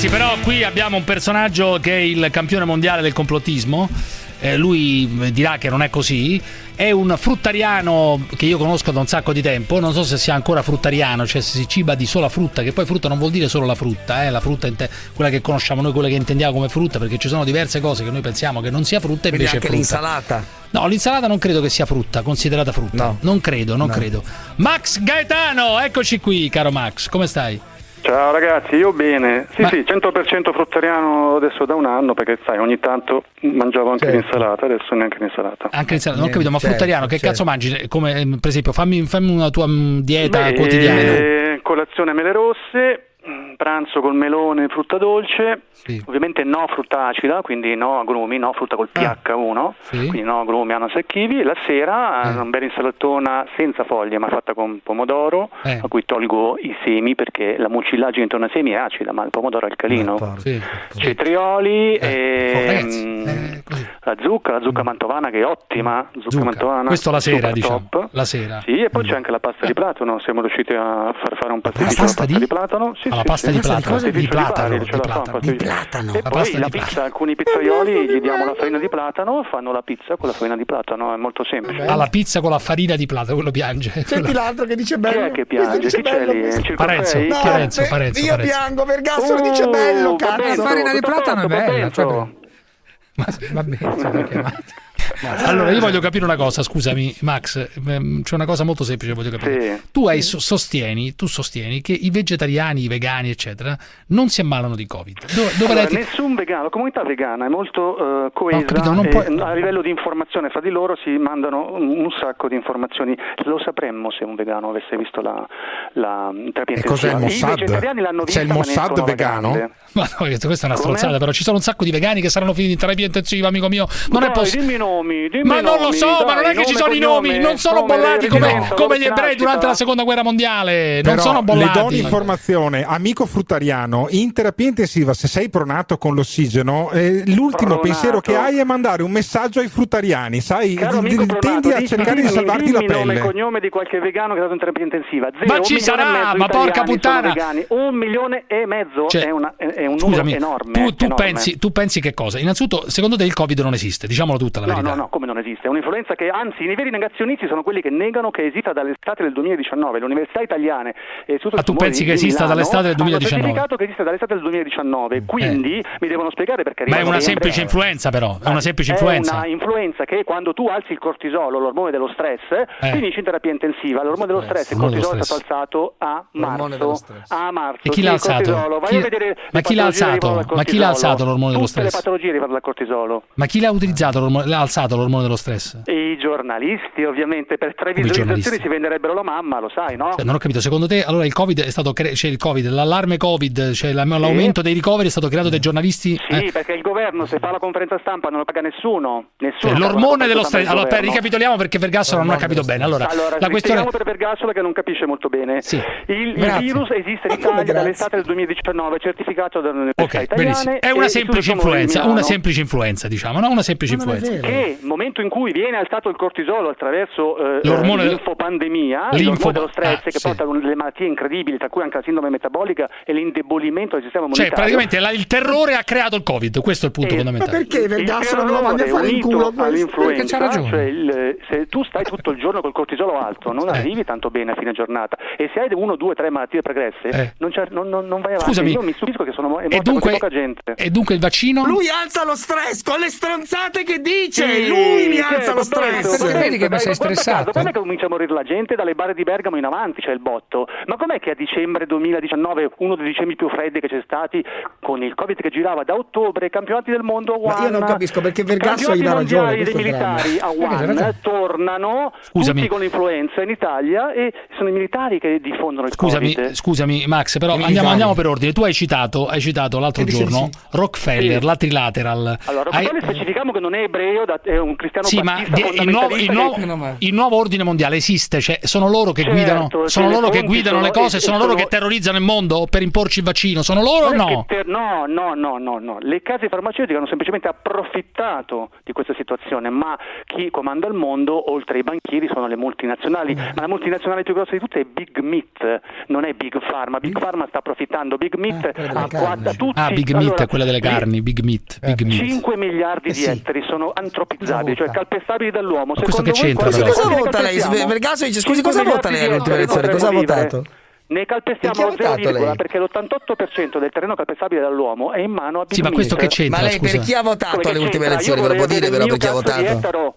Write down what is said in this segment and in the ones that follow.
Ragazzi, però qui abbiamo un personaggio che è il campione mondiale del complottismo. Eh, lui dirà che non è così. È un fruttariano che io conosco da un sacco di tempo. Non so se sia ancora fruttariano, cioè se si ciba di sola frutta, che poi frutta non vuol dire solo la frutta, eh, la frutta quella che conosciamo noi, quella che intendiamo come frutta, perché ci sono diverse cose che noi pensiamo che non sia frutta e invece anche è frutta. l'insalata. No, l'insalata non credo che sia frutta, considerata frutta. No. Non credo, non No. credo. Max Gaetano, eccoci qui, caro Max, come stai? Ciao ragazzi, io bene. Sì, Ma- sì, 100% fruttariano adesso da un anno perché sai, ogni tanto mangiavo anche Certo. l'insalata, adesso neanche l'insalata. Anche l'insalata, non ho capito, ma Certo, fruttariano, che certo. cazzo mangi? Come, per esempio, fammi, fammi una tua mm, dieta Beh, quotidiana. eh, colazione mele rosse, pranzo col melone e frutta dolce, Sì. ovviamente no frutta acida, quindi no agrumi, no frutta col Ah. pH1, Sì. quindi no agrumi, ananas e kiwi. La sera Eh. eh. una bella insalatona senza foglie ma fatta con pomodoro, Eh. a cui tolgo i semi perché la mucillagine intorno ai semi è acida, ma il pomodoro è alcalino. Porca. Sì. cetrioli Eh, e oh, mm, eh, la zucca, la zucca mantovana che è ottima, zucca, Zucca. mantovana. Questo la sera, diciamo. top. La sera. Sì, e poi c'è anche la pasta di platano, siamo riusciti a far fare un pasticcio pasta di? di platano. Sì, sì, pasta sì. di platano. Di platano, di la fa un platano. Di platano. E La poi pasta la di pizza, platano. alcuni pizzaioli gli diamo la farina di platano, fanno la pizza con la farina di platano, è molto semplice. Ah, la pizza con la farina di platano, quello piange. Senti l'altro che dice Chi bello. è che piange? dice Chi c'è lì? Parenzo? No, Parenzo, Parenzo, Io piango, Vergassolo dice Oh, bello, cazzo. La farina di platano è bella, cioè- Ma va bene, sì, l'ho chiamato. Allora, io voglio capire una cosa, scusami, Max. ehm, C'è una cosa molto semplice che voglio capire. Sì. Tu hai, so- sostieni, tu sostieni che i vegetariani, i vegani, eccetera, non si ammalano di Covid. Dove Allora, nessun vegano, la comunità vegana è molto eh, coesa capito, non puoi- a livello di informazione fra di loro si mandano un, un sacco di informazioni. Lo sapremmo se un vegano avesse visto la, la terapia E il intensiva. I Mossad? vegetariani l'hanno C'è vista, il ma ne Mossad vegano? vagante. Ma no, questa è una Come? strozzata, però ci sono un sacco di vegani che saranno finiti in terapia intensiva, amico mio. Non è Dai, possibile. Dimmi nomi, dimmi Ma non lo so, ma non dai, è che ci sono i nomi, non sono nome, bollati come, residenza, come dove gli ebrei durante la seconda guerra mondiale. Non Però sono le do bollati. un'informazione, amico fruttariano, in terapia intensiva se sei pronato con l'ossigeno, eh, l'ultimo Pronato. pensiero che hai è mandare un messaggio ai fruttariani, sai, Caro D- Pronato, tendi a dimmi- cercare di dimmi- salvarti la dimmi nome e pelle. cognome di qualche vegano che è stato in terapia intensiva. Zero, Ma un ci milione sarà, e mezzo ma di porca puttana. Un milione e mezzo Cioè, è, una- è- un Scusami, numero enorme. tu, tu enorme. pensi, tu pensi che cosa? Innanzitutto, secondo te il Covid non esiste, diciamolo tutta la No, verità. no, no, come non esiste? È un'influenza che, anzi, i veri negazionisti sono quelli che negano che esista dall'estate del 2019. Le università italiane e l'Istituto Ah, tu pensi che esista Milano dall'estate del 2019? Hanno certificato che esiste dall'estate del 2019, quindi mi devono spiegare perché Ma è una semplice influenza, però. È una semplice influenza. È una influenza che quando tu alzi il cortisolo, l'ormone dello stress, Eh. finisci in terapia intensiva. L'ormone dello stress, il cortisolo è stato alzato a marzo. A marzo. E chi l'ha alzato? Chi- a vedere ma chi l'ha alzato? Ma chi l'ha alzato l'ormone dello Tutte stress? le patologie derivano dal cortisolo. Ma chi l'ha utilizzato, l'ormone- l'ha alzato l'ormone dello stress? E I giornalisti, ovviamente, per tre visualizzazioni si venderebbero la mamma, lo sai, no? Cioè, non ho capito, secondo te allora il Covid è stato cre- c'è il Covid, l'allarme Covid, cioè la- l'aumento dei ricoveri è stato creato dai giornalisti? Sì, eh? perché il governo se fa la conferenza stampa non lo paga nessuno. Nessuno Cioè, l'ormone dello stress. Allora, per, ricapitoliamo perché Vergassolo non ha capito bene. Allora, Allora, la questione per Vergassola che non capisce molto bene. Sì. Il, il virus esiste in Italia dall'estate del 2019, certificato dalle università Ok, italiane. benissimo. È una semplice influenza, una semplice influenza, diciamo, no? Una semplice influenza. vero. Momento in cui viene alzato il cortisolo attraverso eh, L'ormone- l'infopandemia, L'info- l'ormone dello stress ah, che sì. porta a delle malattie incredibili, tra cui anche la sindrome metabolica e l'indebolimento del sistema Cioè, immunitario. praticamente la- il terrore ha creato il Covid, questo è il punto Eh, Ma fondamentale. perché Vergassolo non lo mandi a fare in culo Perché c'ha ragione. cioè il- se tu stai tutto il giorno col cortisolo alto non Eh. arrivi tanto bene a fine giornata e se hai uno, due, tre malattie pregresse Eh. non, c'è- non- non- non vai avanti. Scusami. Io mi stupisco che sono è E morta dunque, così poca gente. e dunque il vaccino? Lui alza lo stress con le stronzate che dice! Sì, Lui mi alza lo stress! Perché vedi che Dai, sei stressato? caso, Quando è che comincia a morire la gente? Dalle bare di Bergamo in avanti c'è il botto. Ma com'è che a dicembre 2019, uno dei dicembre più freddi che c'è stati, con il Covid che girava da ottobre, i campionati del mondo a Ma Wuhan, io non capisco perché Vergasso gli dà ragione, dei dramma. militari a Eh, hai Wuhan tornano Scusami. tutti con l'influenza in Italia e sono i militari che diffondono il Scusami, Covid. scusami Max, però I andiamo, andiamo per ordine. Tu hai citato, hai citato l'altro di giorno sì. Rockefeller, Sì. la Trilateral. Allora, Hai- Rockefeller specifichiamo che non è ebreo, da- un cristiano Sì, ma il, nuovo, il, nuovo, il nuovo ordine mondiale esiste, cioè sono loro che Certo, guidano, sono le loro che guidano le sono- cose, e- sono e loro sono- che terrorizzano il mondo per imporci il vaccino, sono loro o no? ter- no, no, no, no, no. Le case farmaceutiche hanno semplicemente approfittato di questa situazione, ma chi comanda il mondo, oltre ai banchieri, sono le multinazionali. Mm. Ma la multinazionale più grossa di tutte è Big Meat, non è Big Pharma. Big Pharma sta approfittando. Big Meat Eh, quella delle ha case. quattro- tutti, Ah, Big Meat allora, è quella delle carni, Big Meat, Big Meat. 5 miliardi Eh di sì. ettari sono antropizzabili, cioè calpestabili dall'uomo. questo Secondo che c'entra, però? Cosa vota lei? calpestiamo? Vergaso dice, scusi, 5 cosa vota lei all'ultima elezione? Cosa ha votato? Ne calpestiamo lo zero votato virgola lei? perché l'88% del terreno calpestabile dall'uomo è in mano a Big Sì, ma questo che c'entra? Ma lei per chi ha votato alle ultime elezioni? Io Ve lo può dire però per chi ha votato?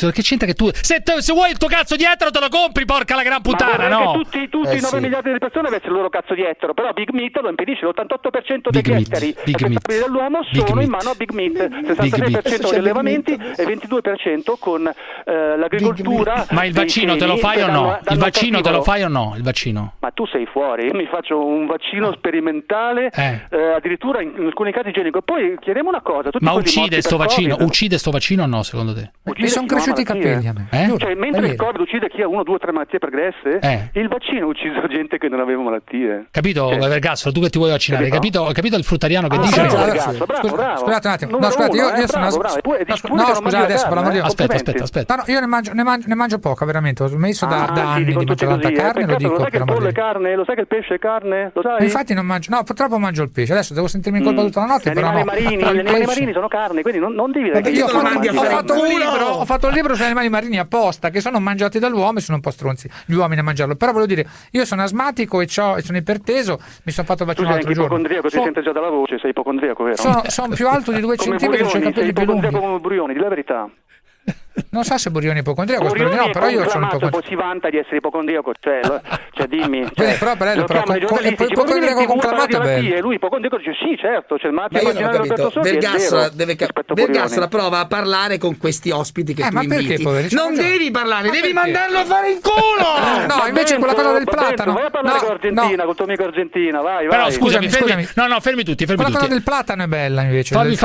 Ma Che c'entra che tu. Se, te- se vuoi il tuo cazzo di ettaro te lo compri, porca la gran puttana, no? che tutti, tutti Eh i 9 sì. miliardi di persone avessero il loro cazzo di ettaro, però Big Meat lo impedisce, l'88% Big degli Meat, ettari Big Meat, calpestabili dall'uomo Big sono in Meat. mano a Big Meat, Big 66% Meat. con gli allevamenti e 22% con eh, l'agricoltura. Ma il vaccino te lo fai o no? Il vaccino te lo fai o no? Il vaccino? Ma tu sei fuori, io mi faccio un vaccino sperimentale, Eh. eh, addirittura in, in alcuni casi igienico. Poi chiediamo una cosa: tutti Ma uccide sto vaccino? Covid, Uccide sto vaccino o no, secondo te? uccide Mi sono ha cresciuti i capelli a me. Eh? Cioè, mentre il. Covid uccide chi ha una, due, tre malattie pregresse, Eh. il vaccino ha ucciso gente che non aveva malattie. Capito, Cioè, Vergassolo, tu che ti vuoi vaccinare? Capito? capito, capito il fruttariano che Ah, dice? bravo, ragazzo, bravo, scusa- bravo. Scusate un attimo. No, scusate, io, uno, io eh, sono No, scusate, adesso per l'amor di? Dio. Aspetta, aspetta, aspetta. Io ne mangio, ne mangio- ne mangio poca, veramente. Ho smesso da, Ah, anni di mangiare tanta carne, lo sai che il pollo è carne? Lo sai che il pesce è carne? Lo sai? Infatti non mangio, no, purtroppo mangio il pesce. Adesso devo sentirmi in colpa Mm. tutta la notte, Gli però animali no. marini, gli animali sono carne, quindi non, non devi io Ho fatto, un uno! libro, ho fatto un libro sugli animali marini apposta che sono mangiati dall'uomo e sono un po' stronzi gli uomini a mangiarlo. Però voglio dire, io sono asmatico e, e sono iperteso, mi sono fatto anche l'altro giorno. ipocondriaco, si So- sente già dalla voce, sei ipocondriaco, vero? sono, sono più alto di due come centimetri, ho i capelli più lunghi. come Burioni, di la verità. Non so se Burioni è ipocondriaco, spero Burioni di no, però io sono ipocondriaco. poi si vanta di essere ipocondriaco, cioè, cioè dimmi. Bene, Cioè, però per lei lo però con- con- e poi dice, "Ma ipocondriaco conclamato parli di è bello. malattie", E lui ipocondriaco dice sì, certo, c'è il Ma io non ho capito. Vero, deve Burioni. prova a parlare con questi ospiti che Eh, tu ma perché, inviti. Non devi parlare, Ma devi perché? mandarlo a fare in culo! No, invece bene, quella cosa del bene, platano. Vai a parlare con l'Argentina, no. col tuo amico Argentina, vai, Però vai. scusami, Scusami, fermi, no, no, fermi tutti, fermi Quella cosa tutti. del platano è bella invece. Fammi,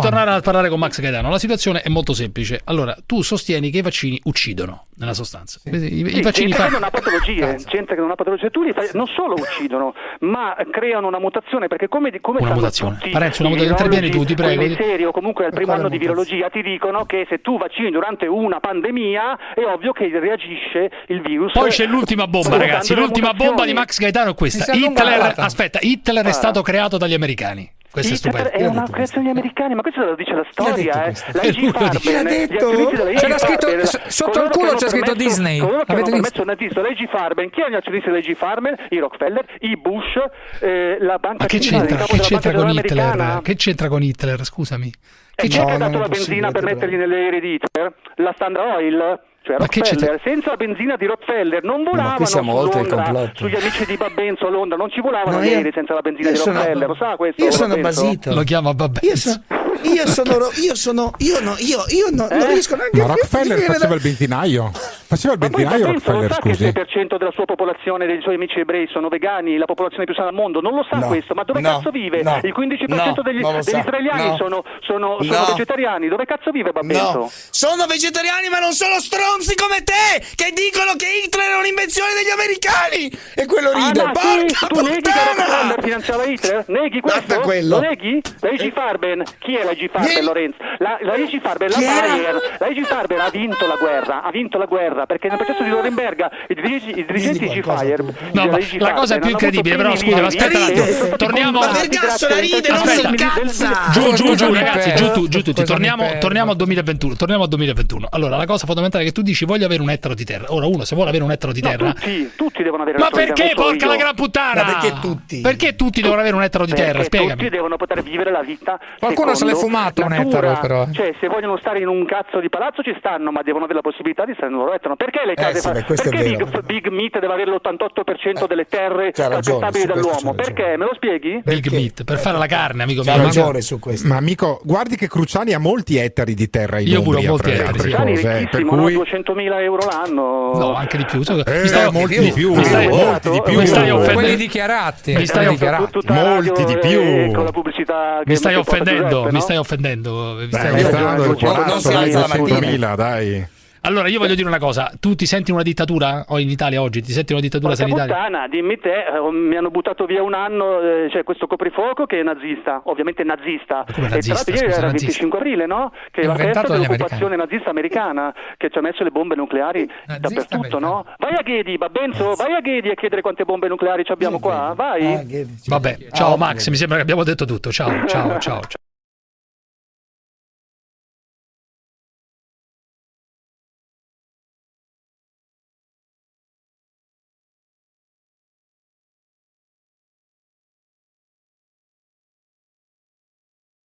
tornare a parlare con Max Gaetano. La situazione è molto semplice. Allora, tu sostieni che i vaccini uccidono, nella sostanza. I, i Sì, vaccini gente fa- che non ha patologie, gente che non ha patologie, tu li fai, non solo uccidono, ma creano una mutazione perché come, come Una mutazione. tutti Parenzo, una i mutazione. Intervieni tu, ti prego. quelli seri o comunque al primo anno di virologia ti dicono che se tu vaccini durante una pandemia è ovvio che reagisce il virus. Poi c'è l'ultima bomba, ragazzi. L'ultima bomba di. Max Gaetano è questa. Hitler, aspetta, Hitler è stato creato dagli americani. Questo è Hitler stupendo. è una creazione degli americani, ma questo lo dice la storia, eh. La Eh, IG. Farben, Chi detto? C'era scritto- sotto il culo c'è scritto Disney. Coloro che hanno L'avete permesso il nazista, la IG Farben, chi è gli azionisti della IG Farben? I Rockefeller, i Bush, eh, la banca Ma che centrale, c'entra, che c'entra con Hitler? americana. Che c'entra con Hitler? Scusami. Che chi c'è- è che ha dato la è benzina per mettergli nelle aerei di Hitler? La Standard Oil? Cioè Ma Rockefeller, senza la benzina di Rockefeller non volavano qui siamo su oltre il Londra, complotto. sugli amici di Babbenzo a Londra, non ci volavano No, io- aerei senza la benzina io di sono- Rockefeller, lo sa questo? Io sono Babbenzo? basito. Lo chiama vabbè. Io, so- io sono io sono io no io io no, non Eh? riesco neanche Ma a Rockefeller faceva da- il benzinaio. Faceva il benzinaio non Rockefeller, sa che il scusi. 6% della sua popolazione, dei suoi amici ebrei sono vegani, la popolazione più sana al mondo, non lo sa No, questo, ma dove no, cazzo vive? no, il 15% no, degli, non degli israeliani no. sono, sono, sono No. vegetariani, dove cazzo vive Babbenzo? No, sono vegetariani ma non sono stronzi come te che dicono che Hitler è un'invenzione degli americani e quello Ah, ride. sì? Porca tu neghi che puttana! Rockefeller finanziava Hitler? Neghi questo? Guarda quello. Lo neghi? IG Farben? Chi è la IG Farben, Vieni. Lorenzo? La, la IG Farben, la? Bayer. La IG Farben ha vinto la guerra, ha vinto la guerra perché nel processo di Norimberga i dirigenti, i dirigenti IG Fire No, ma la cosa più incredibile, però scusa, aspetta un attimo. Torniamo- Ma Vergasso la ride, non Aspetta. si incazza! Giù, giù, giù, ragazzi, giù, tu, giù tutti. Torniamo, torniamo al 2021. Torniamo al 2021. Allora, la cosa fondamentale è che tu dici voglio avere un ettaro di terra. Ora, uno, se vuole avere un ettaro di terra. tutti, tutti devono avere Ma la solidarietà, perché, non solo porca io. la gran puttana? Ma perché tutti? Perché tutti devono avere un ettaro di terra? Perché Spiegami. tutti devono poter vivere la vita Qualcuno se l'è fumato un ettaro, però, eh. cioè se vogliono stare in un cazzo di palazzo ci stanno ma devono avere la possibilità di stare nel loro ettaro perché le case sì, fa- beh, questo è perché vero, Big. Big Meat deve avere l'88% delle terre calpestabili dall'uomo perché me lo spieghi? Big Perché? meat, per fare la carne, amico mio. ragione su questo. Ma amico, guardi che Cruciani ha molti ettari di terra in Io pure ho molti ettari, è eh, per ricchissimo, no? cui 200.000 euro l'anno No, anche di più. Mi Eh, stai- molti di più, mi stai- molti di più. mi stai offendendo. Quelli dichiarati. Mi stai quelli offendendo. Molti di più. con la pubblicità che Mi stai offendendo, mi? Stai offendendo. Beh, stai Non- si alza la mattina. 200.000, dai. Allora, io voglio dire una cosa: tu ti senti una dittatura o in Italia oggi? Ti senti una dittatura Porca sanitaria? puttana, dimmi te, eh, mi hanno buttato via un anno, eh, c'è questo coprifuoco che è nazista, ovviamente nazista. come e nazista? tra l'altro era il nazista. 25 aprile, no? Che è la festa dell'occupazione nazista americana, che ci ha messo le bombe nucleari Nazista dappertutto, americana. no? Vai a Ghedi, Babbenzo, vai a Ghedi a chiedere quante bombe nucleari ci abbiamo qua, vai. Ah, Vabbè, ciao Max, mi sembra che abbiamo detto tutto. Ciao, ciao, ciao. ciao.